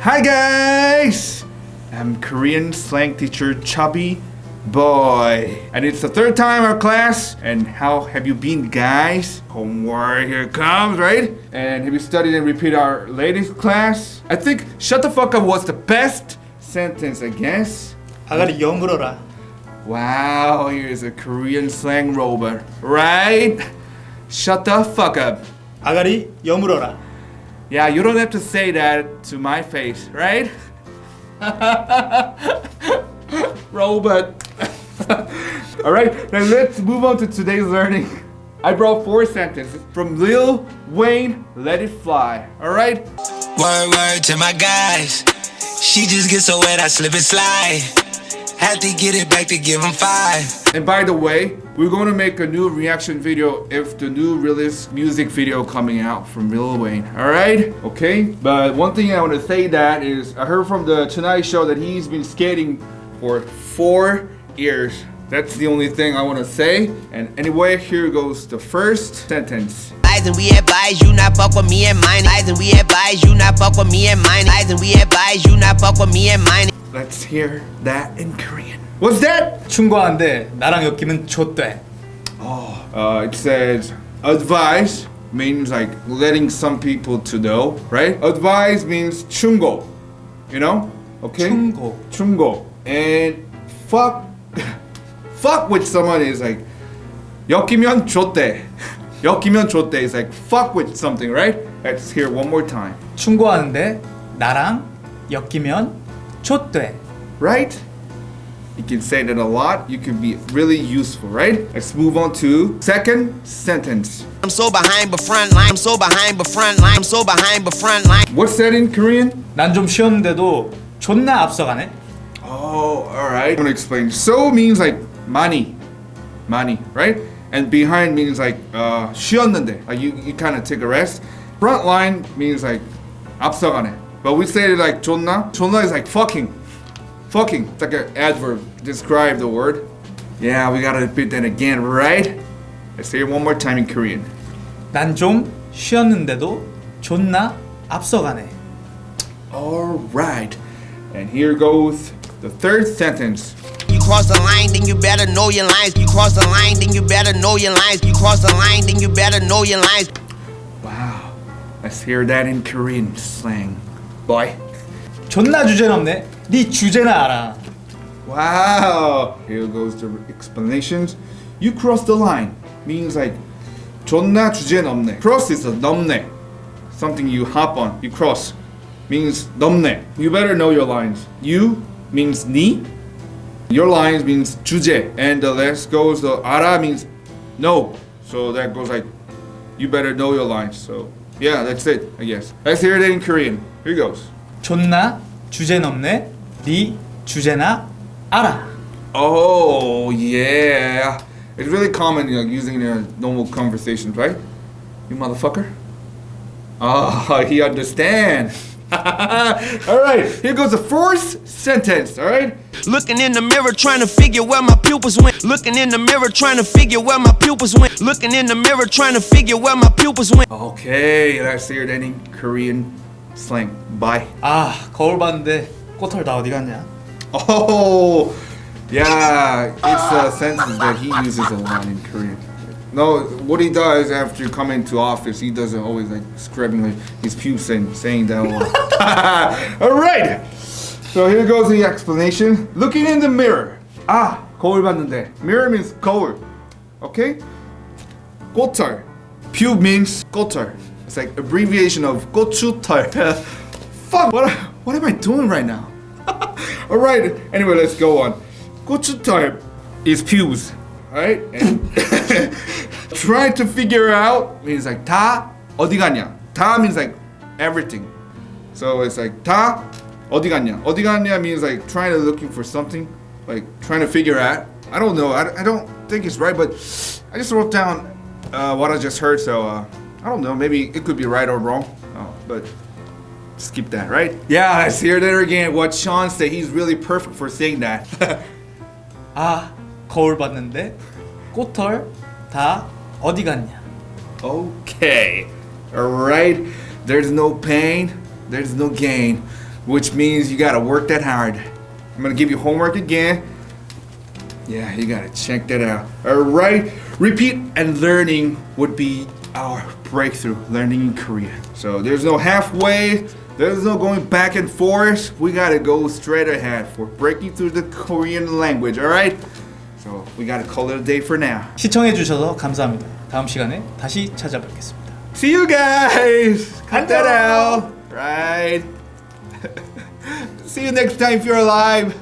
Hi guys! I'm Korean slang teacher Chubby Boy. And it's the third time our class. And how have you been guys? Homework here comes, right? And have you studied and repeated our latest class? I think shut the fuck up was the best sentence, I guess. 아가리 여물어라 Wow, here's a Korean slang robot, right? Shut the fuck up. 아가리 여물어라 Yeah, you don't have to say that to my face, right? Robot. Alright, now let's move on to today's learning. I brought four sentences from Lil Wayne, Let It Fly. Alright? Word, word to my guys. She just gets so wet, I slip and slide. Had to get it back to give him five. And by the way, we're going to make a new reaction video if the new release music video coming out from Lil Wayne. Alright? Okay? But one thing I want to say that is I heard from the Tonight Show that he's been skating for four years. That's the only thing I want to say. And anyway, here goes the first sentence. Lies and we advise you not fuck with me and mine. Lies and we advise you not fuck with me and mine. Lies and we advise you not fuck with me and mine. Let's hear that in Korean. What's that? 충고하는데 나랑 엮이면 좆돼 Uh, it says advise means like letting some people to know, right? Advise means 충고, you know? Okay? 충고. 충고. And fuck fuck with someone is like 엮이면 좋대. 엮이면 좋대 is like fuck with something, right? Let's hear one more time. 충고하는데 나랑 엮이면 좆돼 Right? You can say that a lot. You can be really useful, right? Let's move on to second sentence. I'm so behind but front line. I'm so behind but front line. I'm so behind but front line. What's that in Korean? 난 좀 쉬었는데도 존나 앞서가네 Oh, all right. I'm gonna explain. So means like money, money, right? And behind means like uh, 쉬었는데, like you, you kind of take a rest. Front line means like 앞서가네. But we say it like 존나. 존나 is like fucking, fucking. It's like an adverb to describe the word. Yeah, we gotta repeat that again, right? Let's say it one more time in Korean. 난 좀 쉬었는데도 존나 앞서가네 All right. And here goes the third sentence. You cross the line, then you better know your lines. You cross the line, then you better know your lines. You cross the line, then you better know your lines. Wow. Let's hear that in Korean slang. Boy. 존나 주제넘네 네 주제나 알아 Wow. Here goes the explanations. You cross the line means like 존나 주제 넘네. Cross is a 넘네. Something you hop on. You cross means 넘네. You better know your lines. You means 니. Your lines means 주제. And the last goes the 알아 means no. So that goes like you better know your lines. So yeah, that's it, I guess. Let's hear it in Korean. Here goes. 존나 주제넘네 네 주제나 알아 Oh yeah, it's really common, you know, using it in normal conversations, right? You motherfucker. Oh, he understand. all right, here goes the fourth sentence. All right. Looking in the mirror, trying to figure where my pupils went. Looking in the mirror, trying to figure where my pupils went. Looking in the mirror, trying to figure where my pupils went. Okay, let's hear it in Korean slang. Bye. 아 거울 봤는데 꼬털 다 어디 갔냐 Oh, yeah, it's a sentence that he uses a lot in Korean. No, what he does after coming to office, he doesn't always like scrubbing like his pubes and saying that. a lot. All right. So here goes the explanation. Looking in the mirror. Ah, 거울 봤는데. Mirror means 거울. Okay. 꼬털. Pube means 꼬털. It's like abbreviation of 고추털. Fuck. What? What am I doing right now? All right. Anyway, let's go on. 고추털 is pubes. Alright? And trying to figure out means like 다 어디 갔냐? 다 means like everything. So it's like 다 어디 갔냐? 어디 갔냐 means like trying to looking for something, like trying to figure out. I don't know. I, I don't think it's right, but I just wrote down uh, what I just heard. So uh, I don't know. Maybe it could be right or wrong. Oh, but skip that, right? Yeah, let's hear that again. What Sean said. He's really perfect for saying that. 아 거울 봤는데 꼬털 다 어디 갔냐 Okay. Alright. There's no pain, there's no gain. which means you gotta work that hard. I'm gonna give you homework again. Yeah, you gotta check that out. Alright? Repeat and learning would be our breakthrough, learning in Korean. So there's no halfway, there's no going back and forth. We gotta go straight ahead for breaking through the Korean language, alright? So we gotta call it a day for now. 시청해 주셔서 감사합니다. 다음 시간에 다시 찾아뵙겠습니다. See you guys! Cut that out! Right? See you next time if you're alive!